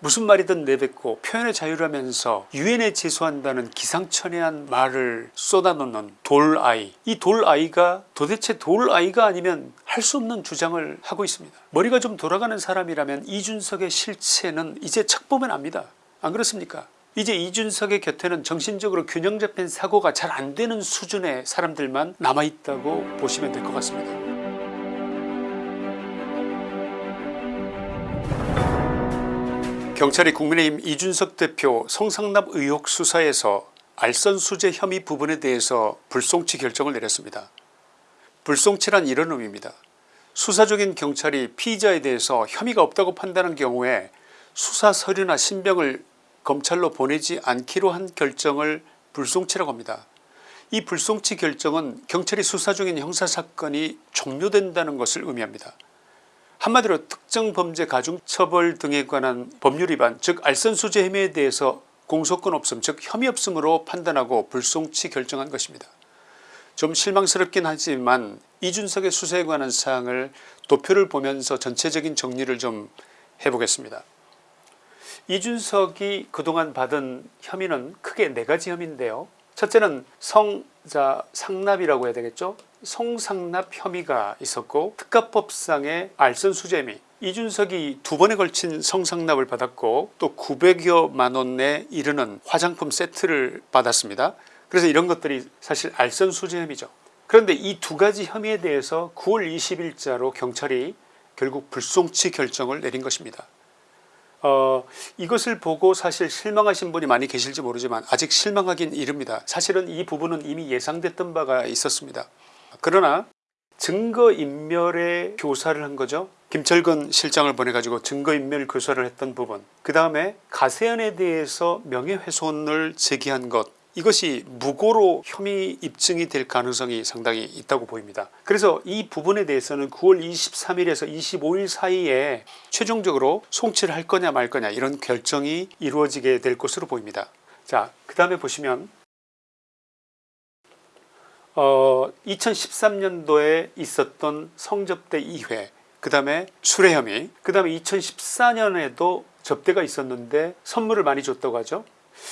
무슨 말이든 내뱉고 표현의 자유라면서 유엔에 제소한다는 기상천외한 말을 쏟아놓는 돌아이. 이 돌아이가 도대체 돌아이가 아니면 할 수 없는 주장을 하고 있습니다. 머리가 좀 돌아가는 사람이라면 이준석의 실체는 이제 척 보면 압니다. 안 그렇습니까? 이제 이준석의 곁에는 정신적으로 균형 잡힌 사고가 잘 안되는 수준의 사람들만 남아있다고 보시면 될 것 같습니다 경찰이 국민의힘 이준석 대표 성상납 의혹 수사에서 알선수재 혐의 부분에 대해서 불송치 결정을 내렸습니다. 불송치란 이런 의미입니다. 수사 중인 경찰이 피의자에 대해서 혐의가 없다고 판단한 경우에 수사 서류나 신병을 검찰로 보내지 않기로 한 결정을 불송치라고 합니다. 이 불송치 결정은 경찰이 수사 중인 형사사건이 종료된다는 것을 의미합니다. 한마디로 특정 범죄 가중 처벌 등에 관한 법률 위반 즉 알선수재 혐의에 대해서 공소권 없음 즉 혐의 없음으로 판단하고 불송치 결정한 것입니다. 좀 실망스럽긴 하지만 이준석의 수사에 관한 사항을 도표를 보면서 전체적인 정리를 좀 해보겠습니다. 이준석이 그동안 받은 혐의는 크게 네 가지 혐의인데요. 첫째는 성자 상납이라고 해야 되겠죠. 성상납 혐의가 있었고 특가법상의 알선수재 혐의 이준석이 두 번에 걸친 성상납을 받았고 또 900여 만 원에 이르는 화장품 세트를 받았습니다. 그래서 이런 것들이 사실 알선수재 혐의죠. 그런데 이 두 가지 혐의에 대해서 9월 20일자로 경찰이 결국 불송치 결정을 내린 것입니다. 어, 이것을 보고 사실 실망하신 분이 많이 계실지 모르지만 아직 실망하긴 이릅니다. 사실은 이 부분은 이미 예상됐던 바가 있었습니다. 그러나 증거인멸의 교사를 한 거죠. 김철근 실장을 보내가지고 증거인멸 교사를 했던 부분 그 다음에 가세연에 대해서 명예훼손을 제기한 것 이것이 무고로 혐의 입증이 될 가능성이 상당히 있다고 보입니다. 그래서 이 부분에 대해서는 9월 23일에서 25일 사이에 최종적으로 송치를 할 거냐 말 거냐 이런 결정이 이루어지게 될 것으로 보입니다. 자그 다음에 보시면 어, 2013년도에 있었던 성접대 2회 그 다음에 수뢰 혐의 그 다음에 2014년에도 접대가 있었는데 선물을 많이 줬다고 하죠.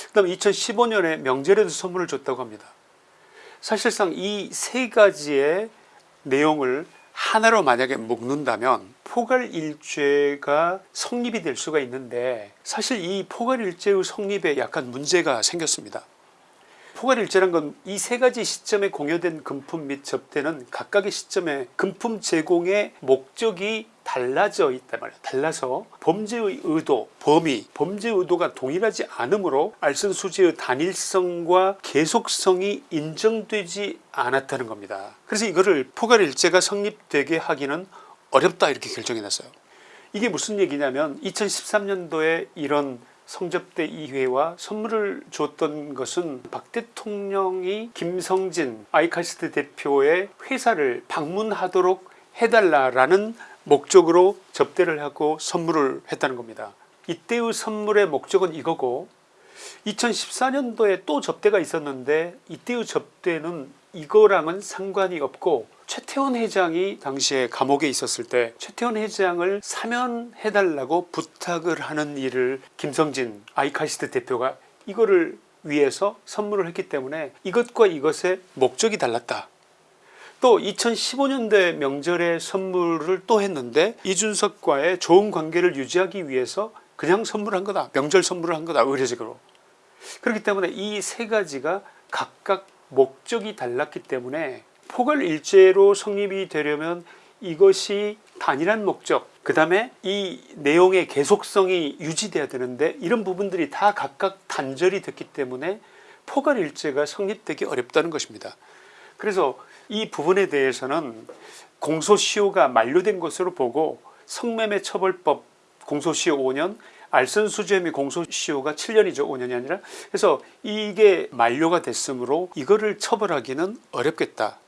그 다음에 2015년에 명절에도 선물을 줬다고 합니다. 사실상 이 세 가지의 내용을 하나로 만약에 묶는다면 포괄일죄가 성립이 될 수가 있는데 사실 이 포괄일죄의 성립에 약간 문제가 생겼습니다. 포괄일제란 건 이 세 가지 시점에 공여된 금품 및 접대는 각각의 시점에 금품 제공의 목적이 달라져 있단 말이에요. 달라서 범죄의 의도, 범위, 범죄 의도가 동일하지 않으므로 알선수재의 단일성과 계속성이 인정되지 않았다는 겁니다. 그래서 이거를 포괄일제가 성립되게 하기는 어렵다 이렇게 결정해 놨어요. 이게 무슨 얘기냐면 2013년도에 이런 성접대 2회와 선물을 줬던 것은 박 대통령이 김성진 아이카스트 대표의 회사를 방문하도록 해달라는 목적으로 접대를 하고 선물을 했다는 겁니다. 이때의 선물의 목적은 이거고 2014년도에 또 접대가 있었는데 이때의 접대는 이거랑은 상관이 없고 최태원 회장이 당시에 감옥에 있었을 때 최태원 회장을 사면해 달라고 부탁을 하는 일을 김성진 아이카시트 대표가 이거를 위해서 선물을 했기 때문에 이것과 이것의 목적이 달랐다. 또 2015년대 명절에 선물을 또 했는데 이준석과의 좋은 관계를 유지하기 위해서 그냥 선물한 거다. 명절 선물을 한 거다. 의례적으로. 그렇기 때문에 이 세 가지가 각각 목적이 달랐기 때문에 포괄일제로 성립이 되려면 이것이 단일한 목적 그 다음에 이 내용의 계속성이 유지돼야 되는데 이런 부분들이 다 각각 단절이 됐기 때문에 포괄일제가 성립되기 어렵다는 것입니다. 그래서 이 부분에 대해서는 공소시효가 만료된 것으로 보고 성매매 처벌법 공소시효 5년 알선 수재 및 공소시효가 7년이죠 5년이 아니라. 그래서 이게 만료가 됐으므로 이거를 처벌하기는 어렵겠다.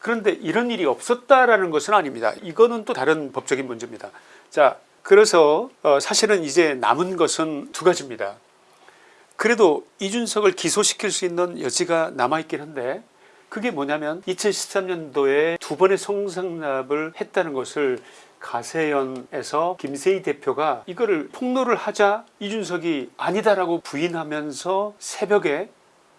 그런데 이런 일이 없었다라는 것은 아닙니다. 이거는 또 다른 법적인 문제입니다. 자 그래서 어 사실은 이제 남은 것은 두 가지입니다. 그래도 이준석을 기소시킬 수 있는 여지가 남아있긴 한데 그게 뭐냐면 2013년도에 두 번의 성상납을 했다는 것을 가세연에서 김세희 대표가 이거를 폭로를 하자 이준석이 아니다라고 부인하면서 새벽에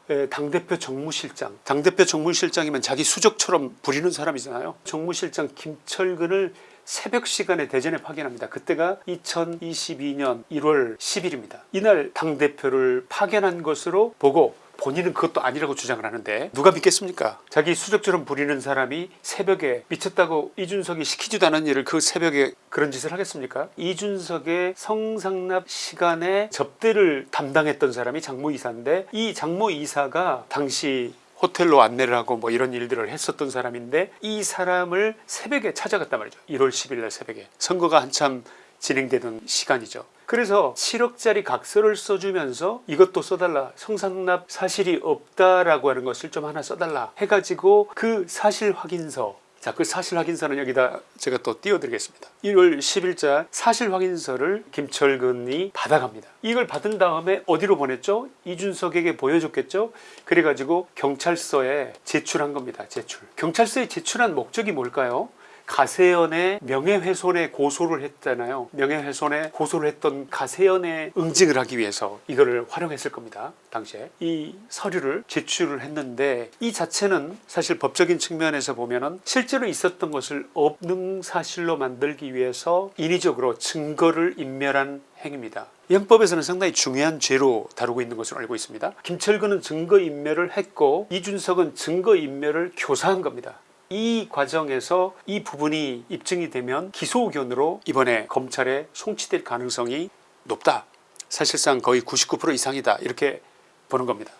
에, 당대표 정무실장 당대표 정무실장이면 자기 수족처럼 부리는 사람이잖아요. 정무실장 김철근을 새벽 시간에 대전에 파견합니다. 그때가 2022년 1월 10일입니다. 이날 당대표를 파견한 것으로 보고 본인은 그것도 아니라고 주장을 하는데 누가 믿겠습니까? 자기 수족처럼 부리는 사람이 새벽에 미쳤다고 이준석이 시키지도 않은 일을 그 새벽에 그런 짓을 하겠습니까? 이준석의 성상납 시간에 접대를 담당했던 사람이 장모 이사인데 이 장모 이사가 당시 호텔로 안내를 하고 뭐 이런 일들을 했었던 사람인데 이 사람을 새벽에 찾아갔단 말이죠. 1월 10일 날 새벽에. 선거가 한참 진행되던 시간이죠 그래서 7억짜리 각서를 써주면서 이것도 써달라 성상납 사실이 없다라고 하는 것을 좀 하나 써달라 해가지고 그 사실 확인서 자, 그 사실 확인서는 여기다 제가 또 띄워드리겠습니다. 1월 10일자 사실 확인서를 김철근이 받아갑니다. 이걸 받은 다음에 어디로 보냈죠? 이준석에게 보여줬겠죠? 그래가지고 경찰서에 제출한 겁니다. 제출. 경찰서에 제출한 목적이 뭘까요? 가세연의 명예훼손에 고소를 했잖아요. 명예훼손에 고소를 했던 가세연의 응징을 하기 위해서 이거를 활용했을 겁니다 당시에. 이 서류를 제출을 했는데 이 자체는 사실 법적인 측면에서 보면은 실제로 있었던 것을 없는 사실로 만들기 위해서 인위적으로 증거를 인멸한 행위입니다. 형법에서는 상당히 중요한 죄로 다루고 있는 것으로 알고 있습니다. 김철근은 증거인멸을 했고 이준석은 증거인멸을 교사한 겁니다 이 과정에서 이 부분이 입증이 되면 기소 의견으로 이번에 검찰에 송치될 가능성이 높다. 사실상 거의 99% 이상이다. 이렇게 보는 겁니다.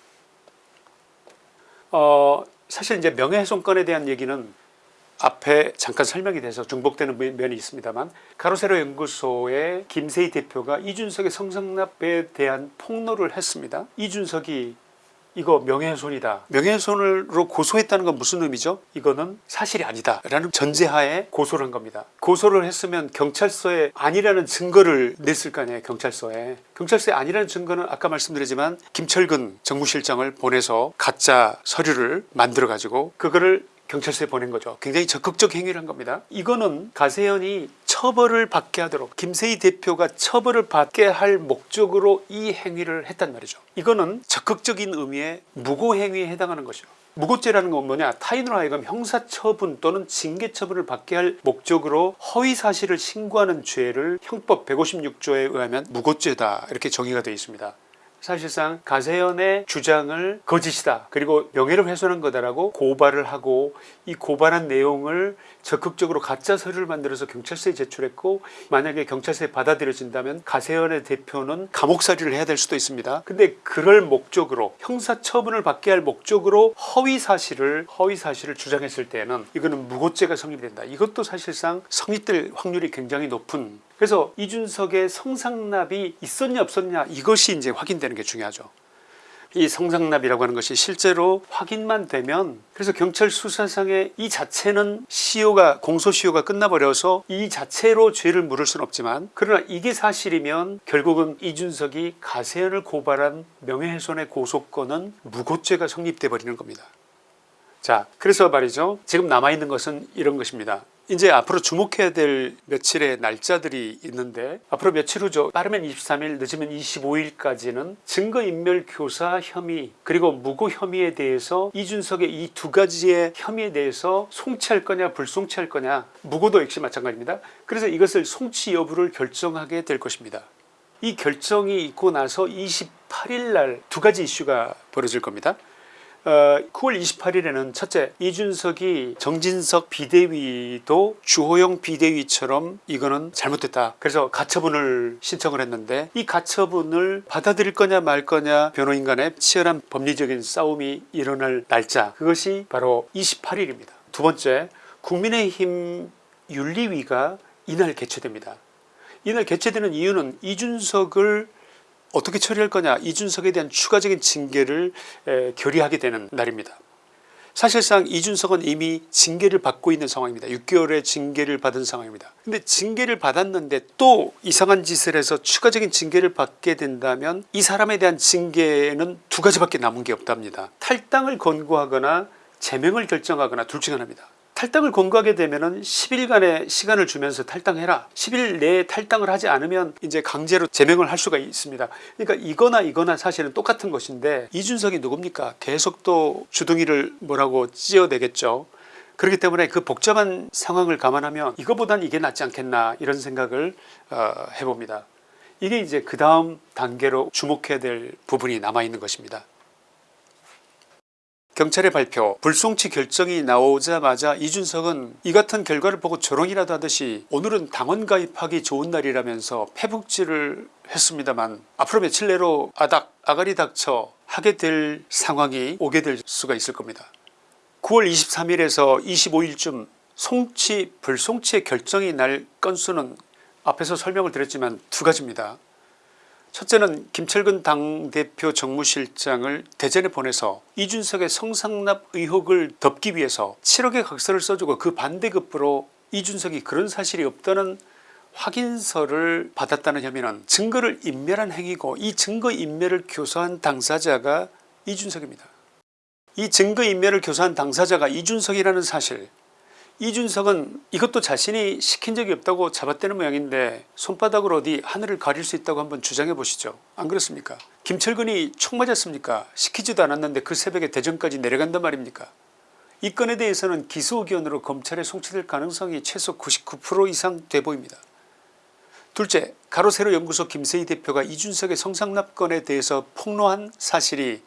어, 사실 이제 명예훼손건에 대한 얘기는 앞에 잠깐 설명이 돼서 중복되는 면이 있습니다만 가로세로 연구소의 김세희 대표가 이준석의 성상납에 대한 폭로를 했습니다. 이준석이 이거 명예훼손이다. 명예훼손으로 고소했다는 건 무슨 의미죠? 이거는 사실이 아니다. 라는 전제하에 고소를 한 겁니다. 고소를 했으면 경찰서에 아니라는 증거를 냈을 거 아니에요 경찰서에. 경찰서에 아니라는 증거는 아까 말씀드리지만 김철근 정무실장을 보내서 가짜 서류를 만들어 가지고 그거를 경찰서에 보낸 거죠. 굉장히 적극적 행위를 한 겁니다. 이거는 가세연이 처벌을 받게 하도록 김세희 대표가 처벌을 받게 할 목적으로 이 행위를 했단 말이죠. 이거는 적극적인 의미의 무고행위에 해당하는 것이죠. 무고죄라는 건 뭐냐? 타인으로 하여금 형사처분 또는 징계처분을 받게 할 목적으로 허위사실을 신고하는 죄를 형법 156조에 의하면 무고죄다. 이렇게 정의가 되어 있습니다 사실상 가세연의 주장을 거짓이다. 그리고 명예를 훼손한 거다라고 고발을 하고 이 고발한 내용을 적극적으로 가짜 서류를 만들어서 경찰서에 제출했고 만약에 경찰서에 받아들여진다면 가세연의 대표는 감옥살이를 해야 될 수도 있습니다. 근데 그럴 목적으로 형사처분을 받게 할 목적으로 허위사실을 허위사실을 주장했을 때는 이거는 무고죄가 성립이 된다. 이것도 사실상 성립될 확률이 굉장히 높은 그래서 이준석의 성상납이 있었냐 없었냐 이것이 이제 확인되는 게 중요하죠. 이 성상납이라고 하는 것이 실제로 확인만 되면 그래서 경찰 수사상의 이 자체는 시효가 공소시효가 끝나버려서 이 자체로 죄를 물을 수는 없지만 그러나 이게 사실이면 결국은 이준석이 가세연을 고발한 명예훼손의 고소권은 무고죄가 성립돼 버리는 겁니다. 자 그래서 말이죠. 지금 남아있는 것은 이런 것입니다 이제 앞으로 주목해야 될 며칠의 날짜들이 있는데 앞으로 며칠 후죠. 빠르면 23일 늦으면 25일까지는 증거인멸 교사 혐의 그리고 무고 혐의에 대해서 이준석의 이 두 가지의 혐의에 대해서 송치할 거냐 불송치할 거냐. 무고도 역시 마찬가지입니다. 그래서 이것을 송치 여부를 결정하게 될 것입니다. 이 결정이 있고 나서 28일 날 두 가지 이슈가 벌어질 겁니다 어, 9월 28일에는 첫째 이준석이 정진석 비대위도 주호영 비대위처럼 이거는 잘못됐다. 그래서 가처분을 신청을 했는데 이 가처분을 받아들일 거냐 말 거냐 변호인 간의 치열한 법리적인 싸움이 일어날 날짜. 그것이 바로 28일입니다. 두 번째 국민의힘 윤리위가 이날 개최됩니다. 이날 개최되는 이유는 이준석을 어떻게 처리할 거냐 이준석에 대한 추가적인 징계를 에, 결의하게 되는 날입니다. 사실상 이준석은 이미 징계를 받고 있는 상황입니다. 6개월의 징계를 받은 상황입니다. 근데 징계를 받았는데 또 이상한 짓을 해서 추가적인 징계를 받게 된다면 이 사람에 대한 징계는 두 가지밖에 남은 게 없답니다. 탈당을 권고하거나 제명을 결정하거나 둘 중 하나입니다. 탈당을 권고하게 되면은 10일간의 시간을 주면서 탈당해라. 10일 내에 탈당을 하지 않으면 이제 강제로 제명을 할 수가 있습니다. 그러니까 이거나 이거나 사실은 똑같은 것인데 이준석이 누굽니까? 계속 또 주둥이를 뭐라고 찌어대겠죠. 그렇기 때문에 그 복잡한 상황을 감안하면 이거보단 이게 낫지 않겠나 이런 생각을 어, 해봅니다. 이게 이제 그 다음 단계로 주목해야 될 부분이 남아있는 것입니다 경찰의 발표 불송치 결정이 나오자마자 이준석은 이 같은 결과를 보고 조롱이라도 하듯이 오늘은 당원 가입하기 좋은 날이라면서 패북질을 했습니다만 앞으로 며칠 내로 아닥 아가리 닥쳐 하게 될 상황이 오게 될 수가 있을 겁니다. 9월 23일에서 25일쯤 송치 불송치의 결정이 날 건수는 앞에서 설명을 드렸지만 두 가지입니다. 첫째는 김철근 당대표 정무실장을 대전에 보내서 이준석의 성상납 의혹을 덮기 위해서 7억의 각서를 써주고 그 반대급부로 이준석이 그런 사실이 없다는 확인서를 받았다는 혐의는 증거를 인멸한 행위고 이 증거 인멸을 교사한 당사자가 이준석입니다. 이 증거 인멸을 교사한 당사자가 이준석이라는 사실 이준석은 이것도 자신이 시킨 적이 없다고 잡아떼는 모양인데 손바닥으로 어디 하늘을 가릴 수 있다고 한번 주장해 보시죠. 안 그렇습니까? 김철근이 총 맞았습니까? 시키지도 않았는데 그 새벽에 대전까지 내려간단 말입니까? 이 건에 대해서는 기소 의견으로 검찰에 송치될 가능성이 최소 99% 이상 돼 보입니다. 둘째 가로세로 연구소 김세희 대표가 이준석의 성상납 건에 대해서 폭로한 사실이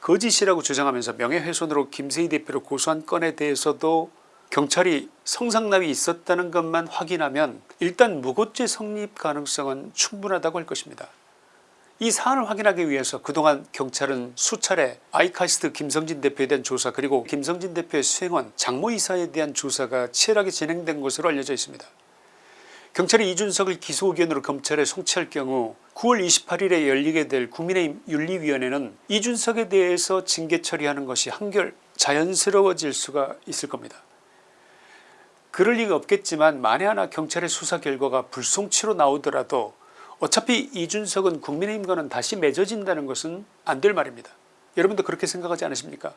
거짓이라고 주장하면서 명예훼손으로 김세희 대표를 고소한 건에 대해서도 경찰이 성상납이 있었다는 것만 확인하면 일단 무고죄 성립 가능성은 충분하다고 할 것입니다. 이 사안을 확인하기 위해서 그동안 경찰은 수차례 아이카스트 김성진 대표에 대한 조사 그리고 김성진 대표의 수행원 장모 이사에 대한 조사가 치열하게 진행된 것으로 알려져 있습니다. 경찰이 이준석을 기소 의견으로 검찰에 송치할 경우 9월 28일에 열리게 될 국민의힘 윤리위원회는 이준석에 대해서 징계 처리하는 것이 한결 자연스러워질 수가 있을 겁니다. 그럴 리가 없겠지만 만에 하나 경찰의 수사 결과가 불송치로 나오더라도 어차피 이준석은 국민의힘과는 다시 맺어진다는 것은 안 될 말입니다. 여러분도 그렇게 생각하지 않으십니까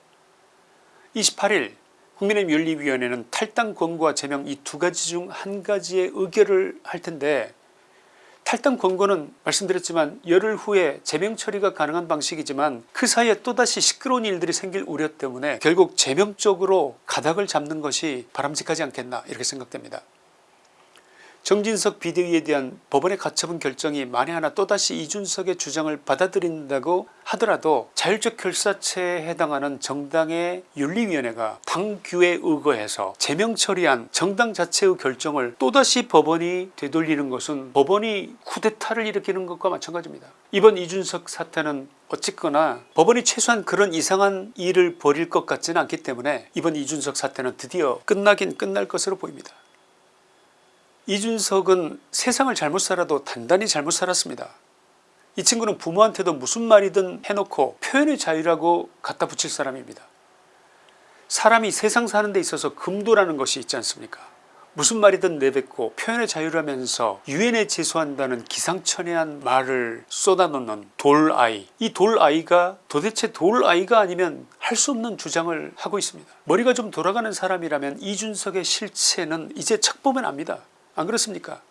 28일 국민의힘 윤리위원회는 탈당 권고와 제명 이 두 가지 중 한 가지의 의결을 할 텐데 탈당 권고는 말씀드렸지만 열흘 후에 제명 처리가 가능한 방식이지만 그 사이에 또다시 시끄러운 일들이 생길 우려 때문에 결국 제명 쪽으로 가닥을 잡는 것이 바람직하지 않겠나 이렇게 생각됩니다. 정진석 비대위에 대한 법원의 가처분 결정이 만에 하나 또다시 이준석의 주장을 받아들인다고 하더라도 자율적 결사체에 해당하는 정당의 윤리위원회가 당규에 의거해서 제명 처리한 정당 자체의 결정을 또다시 법원이 되돌리는 것은 법원이 쿠데타를 일으키는 것과 마찬가지입니다. 이번 이준석 사태는 어쨌거나 법원이 최소한 그런 이상한 일을 벌일 것 같지는 않기 때문에 이번 이준석 사태는 드디어 끝나긴 끝날 것으로 보입니다. 이준석은 세상을 잘못 살아도 단단히 잘못 살았습니다. 이 친구는 부모한테도 무슨 말이든 해놓고 표현의 자유라고 갖다 붙일 사람입니다. 사람이 세상 사는 데 있어서 금도라는 것이 있지 않습니까 무슨 말이든 내뱉고 표현의 자유라면서 유엔에 제소한다는 기상천외한 말을 쏟아놓는 돌아이 이 돌아이가 도대체 돌아이가 아니면 할 수 없는 주장을 하고 있습니다. 머리가 좀 돌아가는 사람이라면 이준석의 실체는 이제 척 보면 압니다. 안 그렇습니까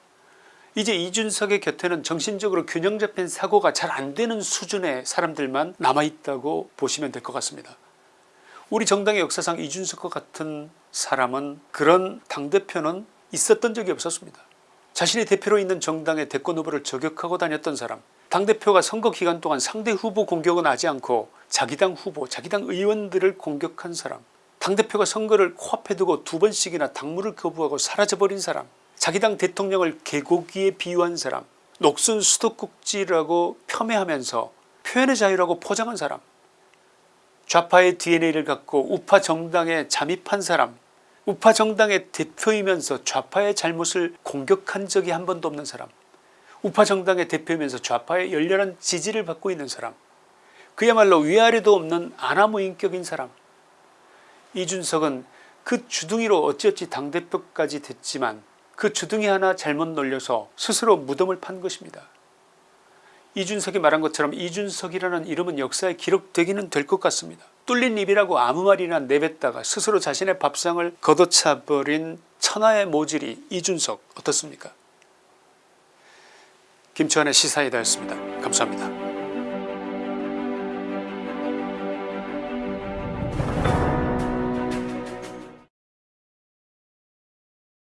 이제 이준석의 곁에는 정신적으로 균형 잡힌 사고가 잘 안되는 수준의 사람들만 남아있다고 보시면 될 것 같습니다. 우리 정당의 역사상 이준석과 같은 사람은 그런 당대표는 있었던 적이 없었습니다. 자신이 대표로 있는 정당의 대권 후보를 저격하고 다녔던 사람 당대표가 선거 기간 동안 상대 후보 공격은 하지 않고 자기 당 후보 자기 당 의원들을 공격한 사람 당대표가 선거를 코앞에 두고 두 번씩이나 당무를 거부하고 사라져버린 사람 자기 당 대통령을 개고기에 비유한 사람 녹슨 수도꼭지라고 폄훼하면서 표현의 자유라고 포장한 사람 좌파의 DNA를 갖고 우파 정당에 잠입한 사람 우파 정당의 대표이면서 좌파의 잘못을 공격한 적이 한 번도 없는 사람 우파 정당의 대표이면서 좌파의 열렬한 지지를 받고 있는 사람 그야말로 위아래도 없는 아나무인격인 사람. 이준석은 그 주둥이로 어찌어찌 당대표까지 됐지만 그 주둥이 하나 잘못 놀려서 스스로 무덤을 판 것입니다. 이준석이 말한 것처럼 이준석이라는 이름은 역사에 기록되기는 될 것 같습니다. 뚫린 입이라고 아무 말이나 내뱉다가 스스로 자신의 밥상을 걷어차버린 천하의 모질이 이준석 어떻습니까 김치환의 시사이다였습니다. 감사합니다.